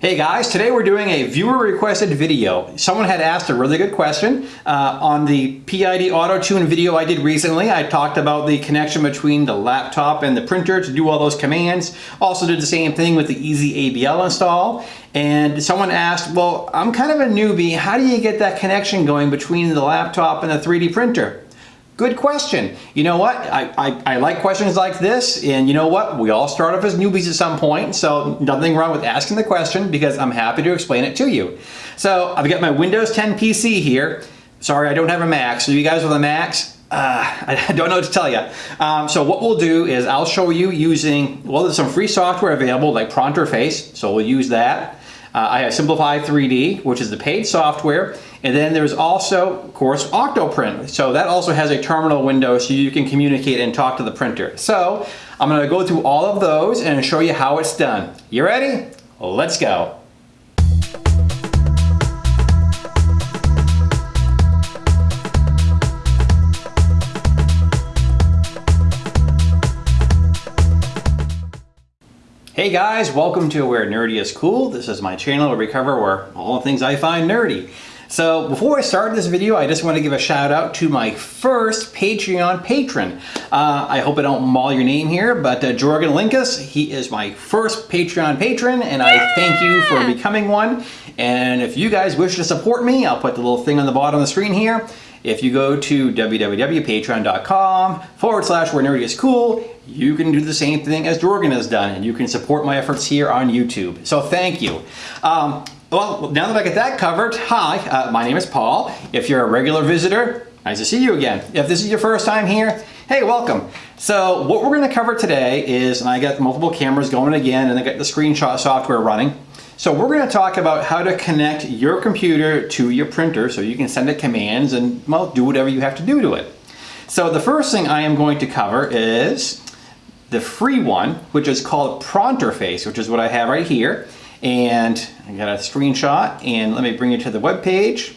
Hey guys, today we're doing a viewer requested video. Someone had asked a really good question uh, on the PID Auto Tune video I did recently. I talked about the connection between the laptop and the printer to do all those commands. Also did the same thing with the EZABL install. And someone asked, well, I'm kind of a newbie. How do you get that connection going between the laptop and the 3D printer? Good question. You know what? I, I, I, like questions like this, and you know what? We all start off as newbies at some point, so nothing wrong with asking the question because I'm happy to explain it to you. So I've got my Windows 10 PC here. Sorry, I don't have a Mac. So you guys with a Macs, uh, I don't know what to tell you. Um, so what we'll do is I'll show you using, well, there's some free software available like Pronterface, so we'll use that. Uh, I have Simplify 3D, which is the paid software. And then there's also, of course, Octoprint. So that also has a terminal window so you can communicate and talk to the printer. So I'm gonna go through all of those and show you how it's done. You ready? Let's go. Hey guys, welcome to Where Nerdy is Cool. This is my channel where we cover where all the things I find nerdy. So before I start this video, I just want to give a shout out to my first Patreon patron. Uh, I hope I don't maul your name here, but uh, Jorgen Linkus, he is my first Patreon patron, and I thank you for becoming one. And if you guys wish to support me, I'll put the little thing on the bottom of the screen here. If you go to www.patreon.com forward slash where nerdy is cool, you can do the same thing as Jorgen has done and you can support my efforts here on YouTube. So thank you. Um, well, now that I get that covered, hi, uh, my name is Paul. If you're a regular visitor, nice to see you again. If this is your first time here, hey, welcome. So what we're gonna cover today is, and I got multiple cameras going again and I got the screenshot software running. So we're going to talk about how to connect your computer to your printer so you can send it commands and well do whatever you have to do to it. So the first thing I am going to cover is the free one which is called Pronterface which is what I have right here and I got a screenshot and let me bring you to the web page.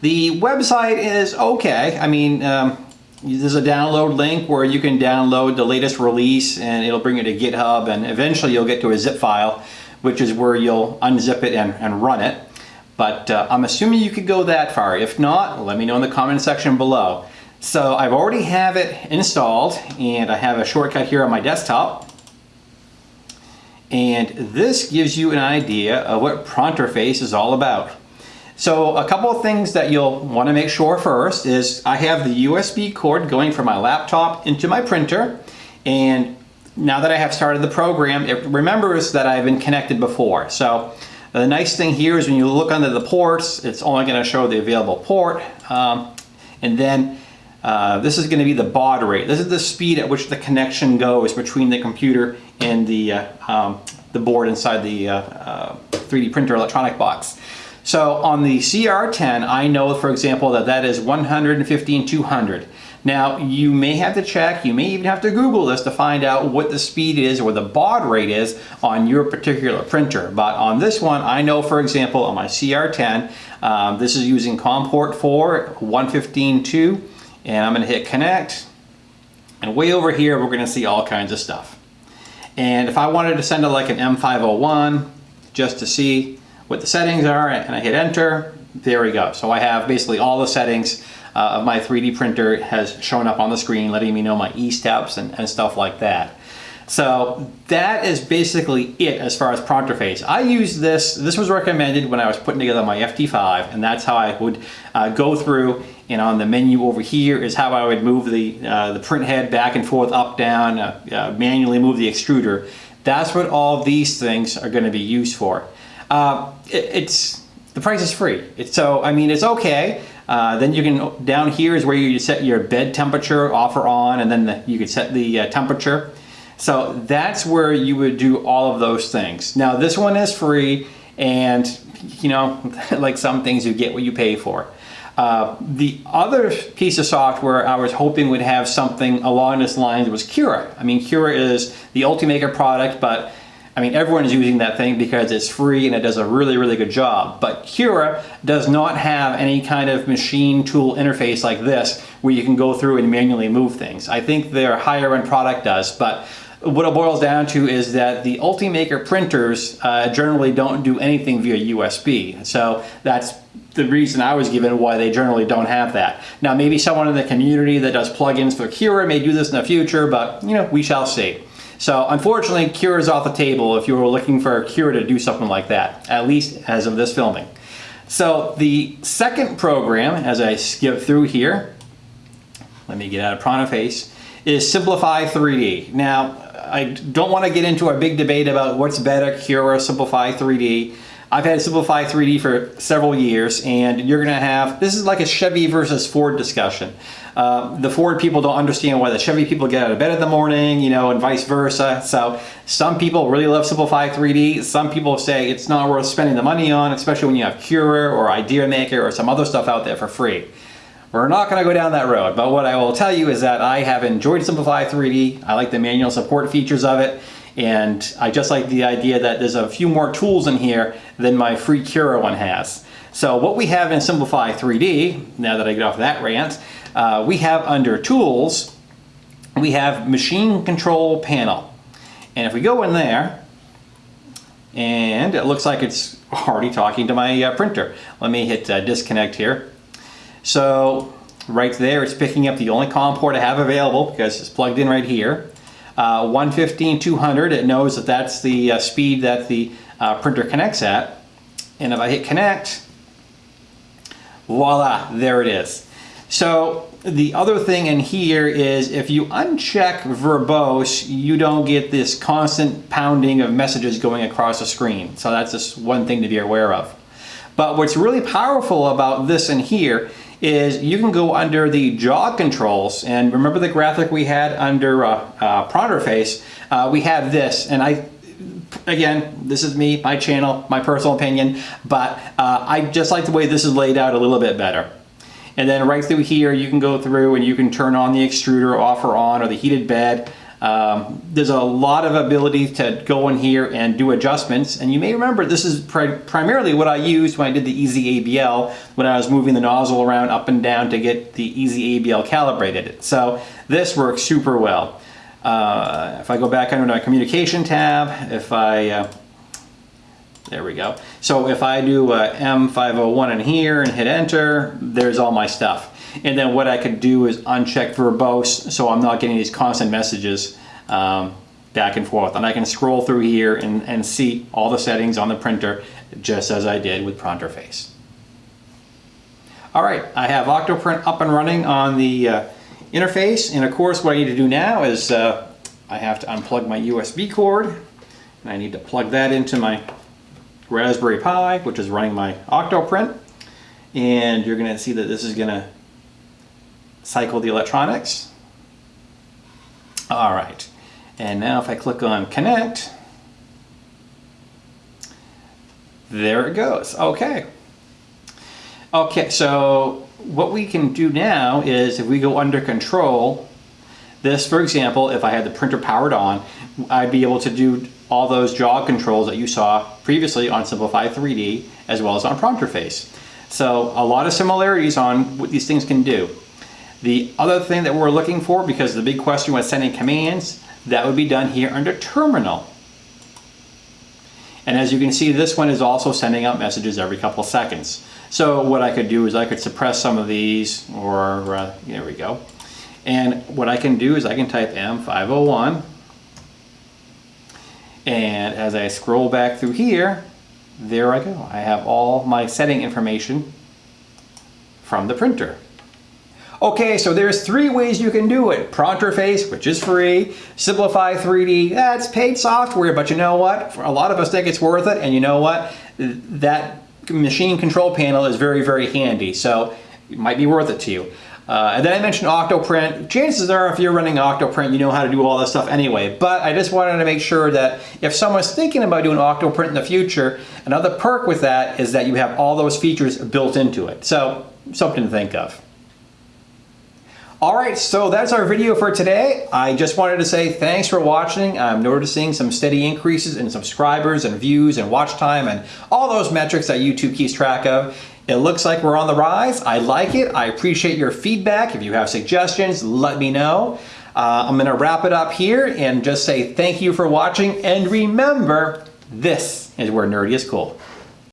The website is okay. I mean um, there's a download link where you can download the latest release and it'll bring you to GitHub and eventually you'll get to a zip file which is where you'll unzip it and, and run it. But uh, I'm assuming you could go that far. If not, let me know in the comment section below. So I've already have it installed and I have a shortcut here on my desktop. And this gives you an idea of what Pronterface is all about. So a couple of things that you'll want to make sure first is I have the USB cord going from my laptop into my printer and now that I have started the program, it remembers that I've been connected before. So the nice thing here is when you look under the ports, it's only going to show the available port. Um, and then uh, this is going to be the baud rate. This is the speed at which the connection goes between the computer and the, uh, um, the board inside the 3D uh, uh, printer electronic box. So on the CR10, I know, for example, that that is 115 200. Now, you may have to check, you may even have to Google this to find out what the speed is or the baud rate is on your particular printer. But on this one, I know, for example, on my CR10, um, this is using COM port 4, 115.2, and I'm gonna hit connect. And way over here, we're gonna see all kinds of stuff. And if I wanted to send it like an M501, just to see what the settings are, and I hit enter, there we go. So I have basically all the settings uh, of my 3D printer has shown up on the screen letting me know my E-steps and, and stuff like that. So that is basically it as far as Pronterface. I use this, this was recommended when I was putting together my FT5 and that's how I would uh, go through and on the menu over here is how I would move the, uh, the print head back and forth, up, down, uh, uh manually move the extruder. That's what all these things are gonna be used for. Uh, it, it's, the price is free. It's, so, I mean, it's okay. Uh, then you can, down here is where you set your bed temperature off or on, and then the, you can set the uh, temperature. So that's where you would do all of those things. Now this one is free, and you know, like some things you get what you pay for. Uh, the other piece of software I was hoping would have something along this lines was Cura. I mean, Cura is the Ultimaker product, but I mean, everyone is using that thing because it's free and it does a really, really good job. But Cura does not have any kind of machine tool interface like this where you can go through and manually move things. I think their higher end product does, but what it boils down to is that the Ultimaker printers uh, generally don't do anything via USB. So that's the reason I was given why they generally don't have that. Now maybe someone in the community that does plugins for Cura may do this in the future, but you know, we shall see. So unfortunately, Cura is off the table if you were looking for Cura to do something like that, at least as of this filming. So the second program, as I skip through here, let me get out of Pronterface, is Simplify 3D. Now, I don't want to get into a big debate about what's better, Cura Simplify 3D. I've had Simplify 3D for several years and you're going to have, this is like a Chevy versus Ford discussion. Uh, the Ford people don't understand why the Chevy people get out of bed in the morning, you know, and vice versa. So some people really love Simplify 3D. Some people say it's not worth spending the money on, especially when you have Cura or ideaMaker or some other stuff out there for free. We're not going to go down that road, but what I will tell you is that I have enjoyed Simplify 3D. I like the manual support features of it, and I just like the idea that there's a few more tools in here than my free Cura one has. So what we have in Simplify 3D, now that I get off that rant, uh, we have under Tools, we have Machine Control Panel. And if we go in there, and it looks like it's already talking to my uh, printer. Let me hit uh, disconnect here. So right there, it's picking up the only COM port I have available because it's plugged in right here. Uh, 115, 200, it knows that that's the uh, speed that the uh, printer connects at. And if I hit connect, voila, there it is. So the other thing in here is if you uncheck verbose, you don't get this constant pounding of messages going across the screen. So that's just one thing to be aware of. But what's really powerful about this in here is you can go under the jog controls and remember the graphic we had under uh, uh, PronterFace uh, we have this and I again this is me my channel my personal opinion but uh, I just like the way this is laid out a little bit better. And then right through here you can go through and you can turn on the extruder off or on or the heated bed um, there's a lot of ability to go in here and do adjustments and you may remember this is pri primarily what I used when I did the EZABL when I was moving the nozzle around up and down to get the EZABL calibrated. So this works super well. Uh, if I go back under my communication tab, if I, uh, there we go. So if I do M501 in here and hit enter, there's all my stuff. And then what I could do is uncheck verbose so I'm not getting these constant messages um, back and forth. And I can scroll through here and, and see all the settings on the printer just as I did with PronterFace. All right, I have Octoprint up and running on the uh, interface. And of course, what I need to do now is uh, I have to unplug my USB cord. And I need to plug that into my Raspberry Pi, which is running my Octoprint. And you're gonna see that this is gonna cycle the electronics. All right, and now if I click on connect, there it goes, okay. Okay, so what we can do now is if we go under control, this, for example, if I had the printer powered on, I'd be able to do all those jog controls that you saw previously on Simplify 3D as well as on PronterFace. So a lot of similarities on what these things can do. The other thing that we're looking for, because the big question was sending commands, that would be done here under terminal. And as you can see, this one is also sending out messages every couple seconds. So what I could do is I could suppress some of these, or uh, there we go. And what I can do is I can type M501, and as I scroll back through here, there I go. I have all my setting information from the printer. Okay, so there's three ways you can do it. PronterFace, which is free. Simplify 3D, that's paid software, but you know what? For a lot of us think it's worth it, and you know what? That machine control panel is very, very handy, so it might be worth it to you. Uh, and then I mentioned Octoprint. Chances are if you're running Octoprint, you know how to do all this stuff anyway. But I just wanted to make sure that if someone's thinking about doing Octoprint in the future, another perk with that is that you have all those features built into it. So something to think of. All right, so that's our video for today. I just wanted to say thanks for watching. I'm noticing some steady increases in subscribers and views and watch time and all those metrics that YouTube keeps track of. It looks like we're on the rise. I like it. I appreciate your feedback. If you have suggestions, let me know. Uh, I'm gonna wrap it up here and just say thank you for watching and remember, this is where nerdy is cool.